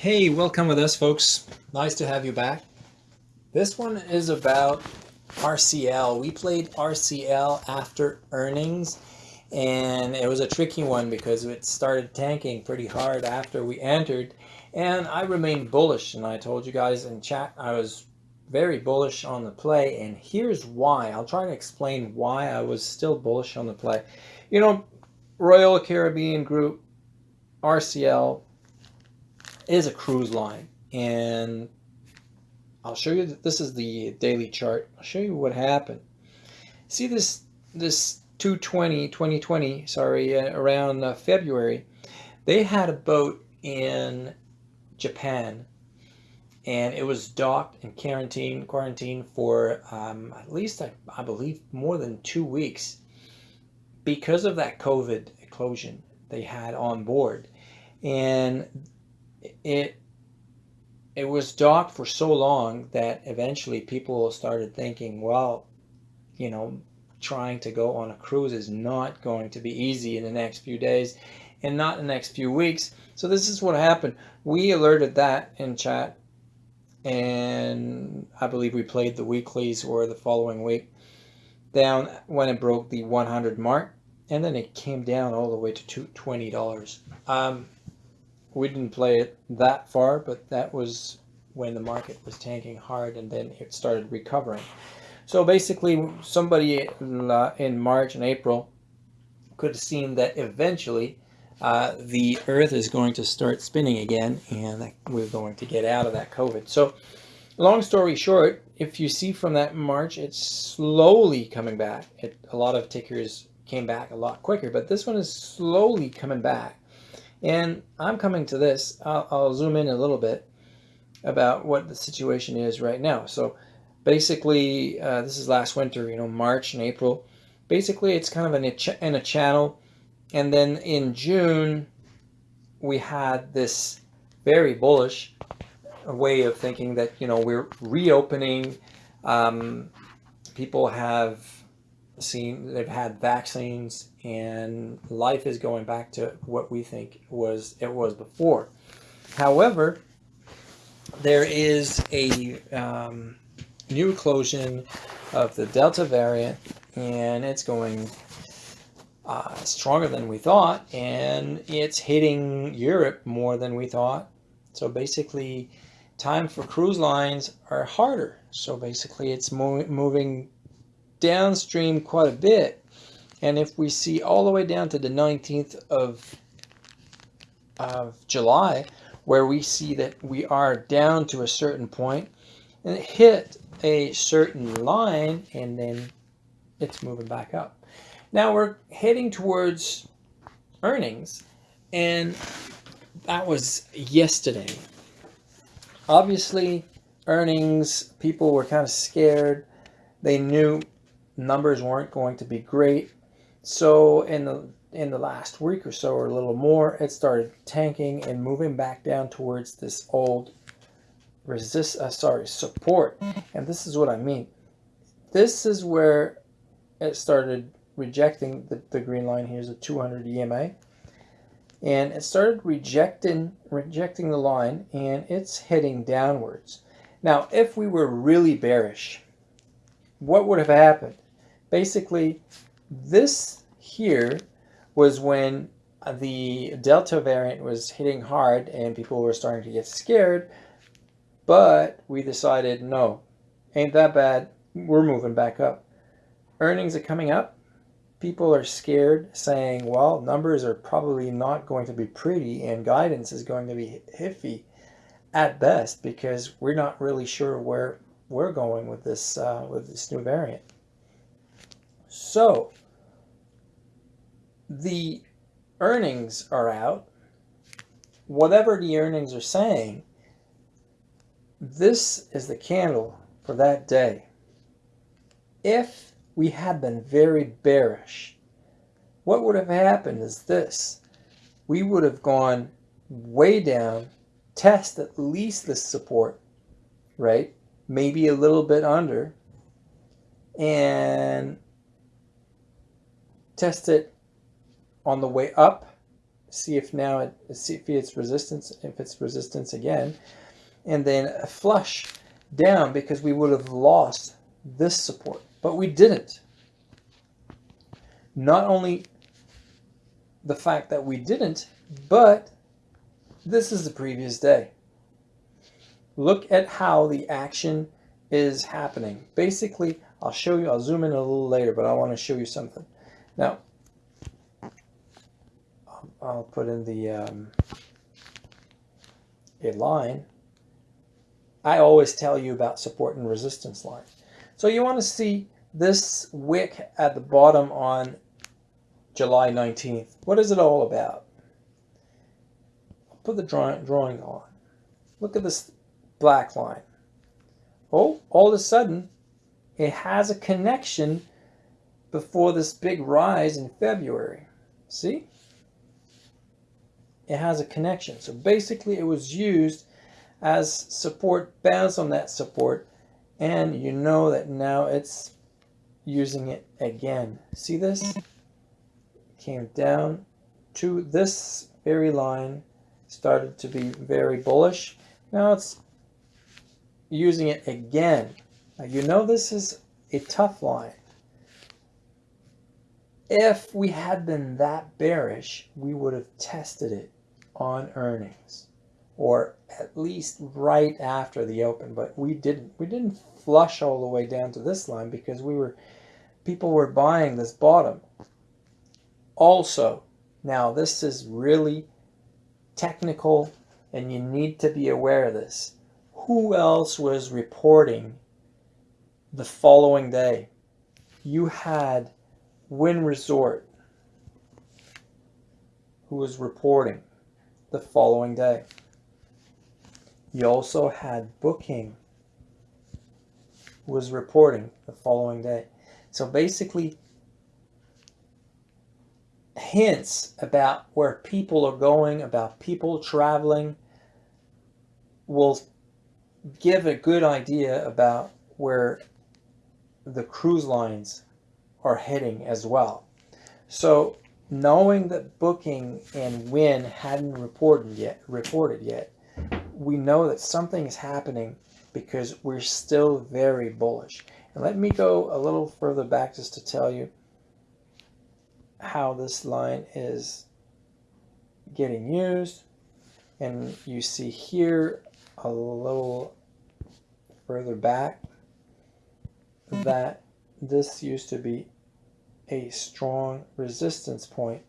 Hey, welcome with us, folks. Nice to have you back. This one is about RCL. We played RCL after earnings, and it was a tricky one because it started tanking pretty hard after we entered, and I remained bullish, and I told you guys in chat I was very bullish on the play, and here's why. I'll try to explain why I was still bullish on the play. You know, Royal Caribbean Group, RCL, is a cruise line and I'll show you that this is the daily chart. I'll show you what happened. See this this 220 2020 sorry uh, around uh, February they had a boat in Japan and it was docked and quarantine quarantine for um, at least I, I believe more than two weeks because of that COVID eclosion they had on board and it it was docked for so long that eventually people started thinking, well, you know, trying to go on a cruise is not going to be easy in the next few days and not the next few weeks. So this is what happened. We alerted that in chat and I believe we played the weeklies or the following week down when it broke the 100 mark and then it came down all the way to $20. Um, we didn't play it that far, but that was when the market was tanking hard and then it started recovering. So basically somebody in, uh, March and April could have seen that eventually uh, the earth is going to start spinning again and we're going to get out of that COVID. So long story short, if you see from that March, it's slowly coming back. It, a lot of tickers came back a lot quicker, but this one is slowly coming back. And I'm coming to this, I'll, I'll zoom in a little bit about what the situation is right now. So basically, uh, this is last winter, you know, March and April. Basically, it's kind of in a, ch in a channel. And then in June, we had this very bullish way of thinking that, you know, we're reopening. Um, people have seen, they've had vaccines and life is going back to what we think was it was before. However, there is a um, new eclosion of the Delta variant and it's going uh, stronger than we thought and it's hitting Europe more than we thought. So basically time for cruise lines are harder. So basically it's mo moving downstream quite a bit. And if we see all the way down to the 19th of, of July, where we see that we are down to a certain point and it hit a certain line and then it's moving back up. Now we're heading towards earnings and that was yesterday. Obviously earnings, people were kind of scared. They knew numbers weren't going to be great. So in the in the last week or so or a little more, it started tanking and moving back down towards this old resist, uh, sorry, support. And this is what I mean. This is where it started rejecting the, the green line. Here's a 200 EMA. And it started rejecting, rejecting the line and it's heading downwards. Now, if we were really bearish, what would have happened? Basically, this here was when the Delta variant was hitting hard and people were starting to get scared. But we decided, no, ain't that bad. We're moving back up. Earnings are coming up. People are scared saying, well, numbers are probably not going to be pretty and guidance is going to be iffy at best because we're not really sure where we're going with this uh, with this new variant. So the earnings are out. Whatever the earnings are saying, this is the candle for that day. If we had been very bearish, what would have happened is this. We would have gone way down, test at least this support, right? Maybe a little bit under, and test it on the way up see if now it see if it's resistance if it's resistance again and then flush down because we would have lost this support but we didn't. Not only the fact that we didn't but this is the previous day. Look at how the action is happening. Basically I'll show you I'll zoom in a little later but I want to show you something now I'll put in the um, a line. I always tell you about support and resistance line. So you want to see this wick at the bottom on July 19th. What is it all about? I'll put the drawing, drawing on. Look at this black line. Oh, all of a sudden, it has a connection before this big rise in February. See? it has a connection. So basically it was used as support, bounce on that support, and you know that now it's using it again. See this? Came down to this very line, started to be very bullish. Now it's using it again. Now you know this is a tough line. If we had been that bearish, we would have tested it on earnings or at least right after the open but we didn't. We didn't flush all the way down to this line because we were people were buying this bottom. Also now this is really technical and you need to be aware of this. Who else was reporting the following day? You had Wynn Resort who was reporting the following day. You also had Booking who was reporting the following day. So basically, hints about where people are going, about people traveling, will give a good idea about where the cruise lines are heading as well. So knowing that Booking and Wynn hadn't reported yet, reported yet, we know that something is happening because we're still very bullish. And let me go a little further back just to tell you how this line is getting used. And you see here a little further back that this used to be a strong resistance point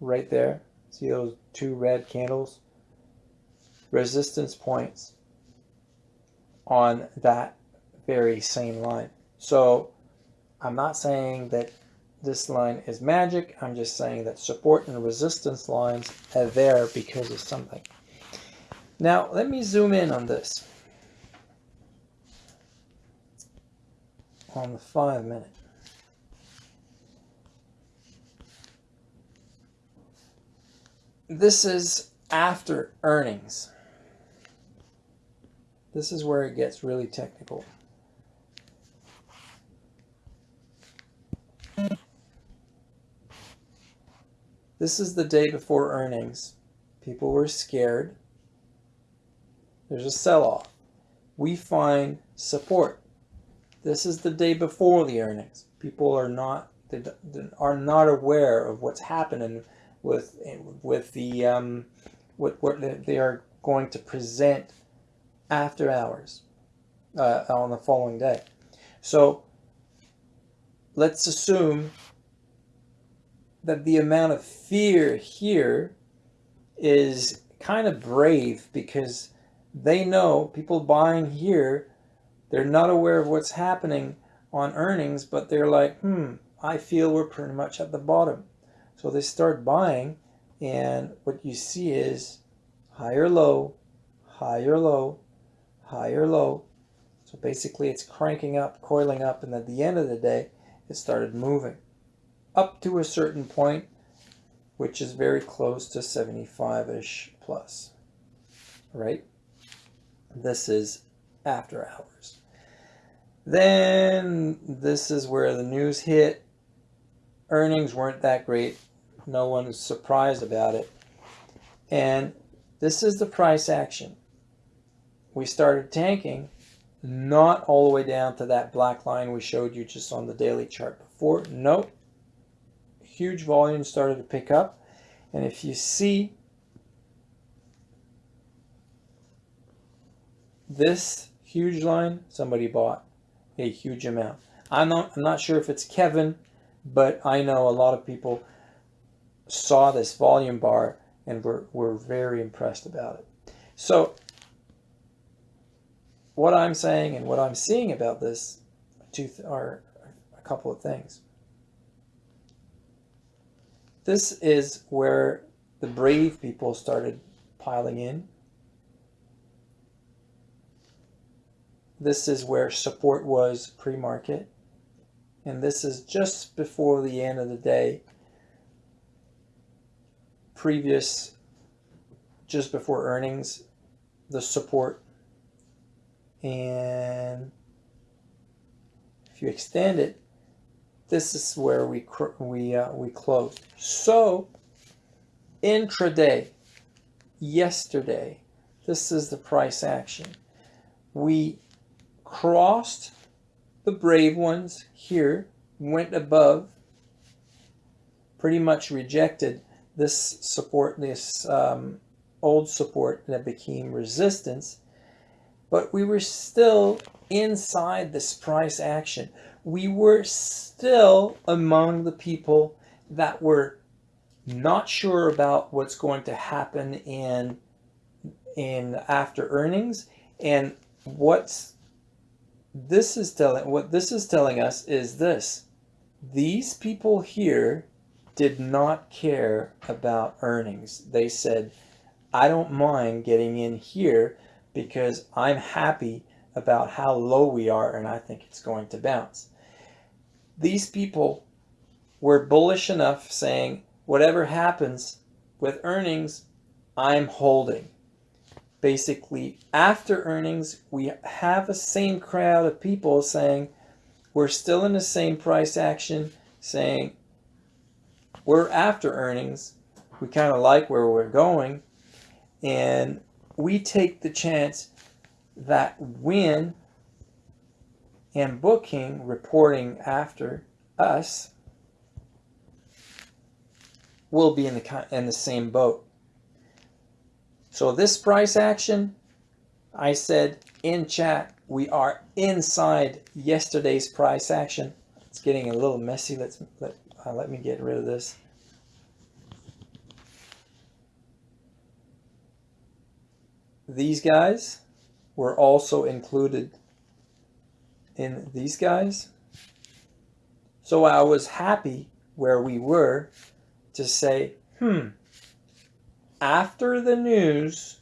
right there. See those two red candles? Resistance points on that very same line. So I'm not saying that this line is magic. I'm just saying that support and resistance lines are there because of something. Now, let me zoom in on this. On the five minute. this is after earnings. This is where it gets really technical. This is the day before earnings. People were scared. There's a sell-off. We find support. This is the day before the earnings. People are not they are not aware of what's happening with with the um, what, what they are going to present after hours uh, on the following day. So let's assume that the amount of fear here is kind of brave because they know people buying here, they're not aware of what's happening on earnings, but they're like, hmm, I feel we're pretty much at the bottom. So they start buying and what you see is higher low, higher low, higher low. So basically it's cranking up, coiling up, and at the end of the day, it started moving up to a certain point, which is very close to 75-ish plus, right? This is after hours. Then this is where the news hit. Earnings weren't that great No one's surprised about it. And this is the price action. We started tanking, not all the way down to that black line we showed you just on the daily chart before. Nope. Huge volume started to pick up. And if you see this huge line, somebody bought a huge amount. I'm not, I'm not sure if it's Kevin, but I know a lot of people saw this volume bar and were, were very impressed about it. So what I'm saying and what I'm seeing about this two are a couple of things. This is where the brave people started piling in. This is where support was pre-market. And this is just before the end of the day, previous, just before earnings, the support. And if you extend it, this is where we we uh, we closed. So intraday, yesterday, this is the price action. We crossed the brave ones here, went above, pretty much rejected this support, this um, old support that became resistance, but we were still inside this price action. We were still among the people that were not sure about what's going to happen in in after earnings and what's this is telling what this is telling us is this. These people here did not care about earnings. They said i don't mind getting in here because i'm happy about how low we are and i think it's going to bounce. These people were bullish enough saying whatever happens with earnings i'm holding basically after earnings, we have the same crowd of people saying we're still in the same price action, saying we're after earnings. We kind of like where we're going. And we take the chance that when and Booking reporting after us will be in the in the same boat. So this price action, I said in chat, we are inside yesterday's price action. It's getting a little messy. Let's let, uh, let me get rid of this. These guys were also included in these guys. So I was happy where we were to say, hmm, after the news,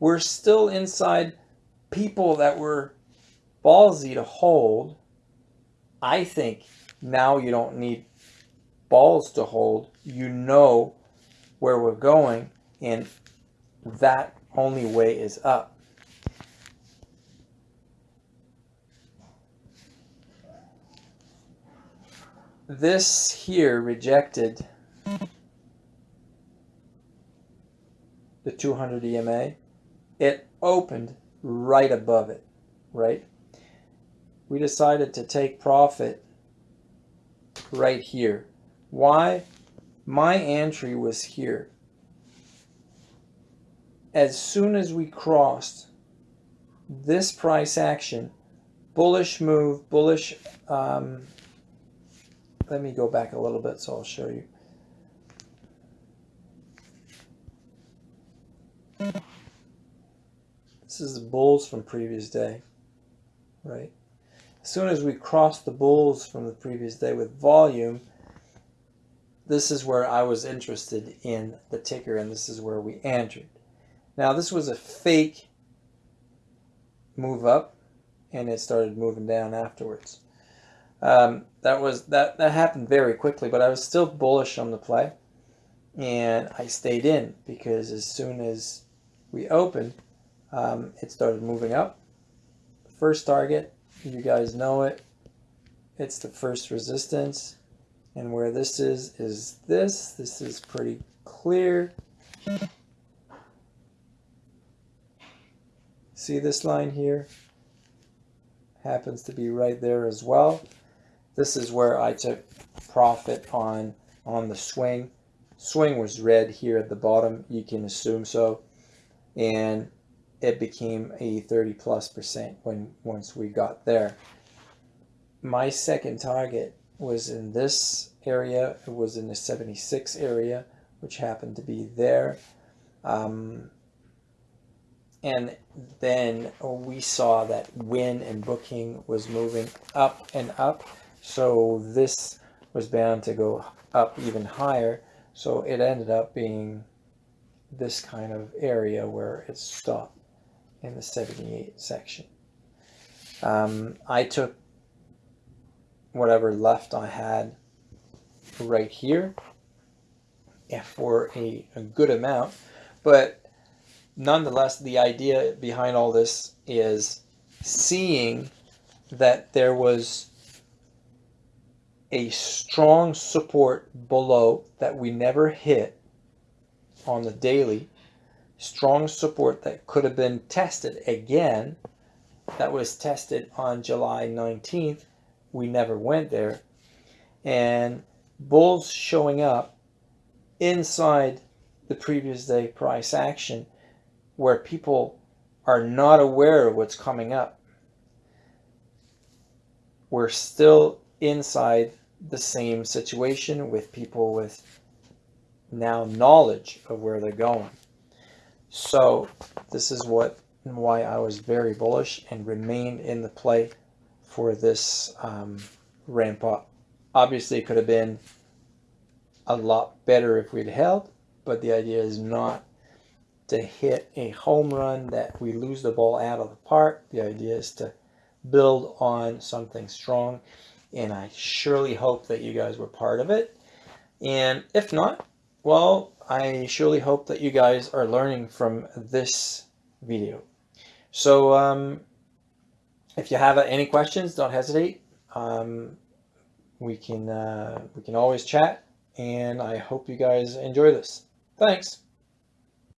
we're still inside people that were ballsy to hold. I think now you don't need balls to hold. You know where we're going, and that only way is up. This here rejected the 200 EMA, it opened right above it, right? We decided to take profit right here. Why? My entry was here. As soon as we crossed this price action, bullish move, bullish, um, let me go back a little bit so I'll show you. This is the bulls from previous day, right? As soon as we cross the bulls from the previous day with volume, this is where I was interested in the ticker and this is where we entered. Now this was a fake move up and it started moving down afterwards. Um, that was that that happened very quickly, but I was still bullish on the play, and I stayed in because as soon as we opened, um, it started moving up. First target, you guys know it. It's the first resistance. And where this is, is this. This is pretty clear. See this line here? Happens to be right there as well. This is where I took profit on, on the swing. Swing was red here at the bottom. You can assume so. And it became a 30 plus percent when once we got there. My second target was in this area. It was in the 76 area, which happened to be there. Um, and then we saw that Wynn and booking was moving up and up. So this was bound to go up even higher. So it ended up being this kind of area where it stopped in the 78 section. Um, I took whatever left I had right here for a, a good amount. But nonetheless, the idea behind all this is seeing that there was a strong support below that we never hit on the daily strong support that could have been tested again that was tested on July 19th we never went there. And bulls showing up inside the previous day price action where people are not aware of what's coming up. We're still inside the same situation with people with now knowledge of where they're going. So this is what and why I was very bullish and remained in the play for this um, ramp up. Obviously, it could have been a lot better if we'd held, but the idea is not to hit a home run that we lose the ball out of the park. The idea is to build on something strong and I surely hope that you guys were part of it. And if not, well, I surely hope that you guys are learning from this video. So um, if you have any questions, don't hesitate. Um, we can uh, we can always chat, and I hope you guys enjoy this. Thanks.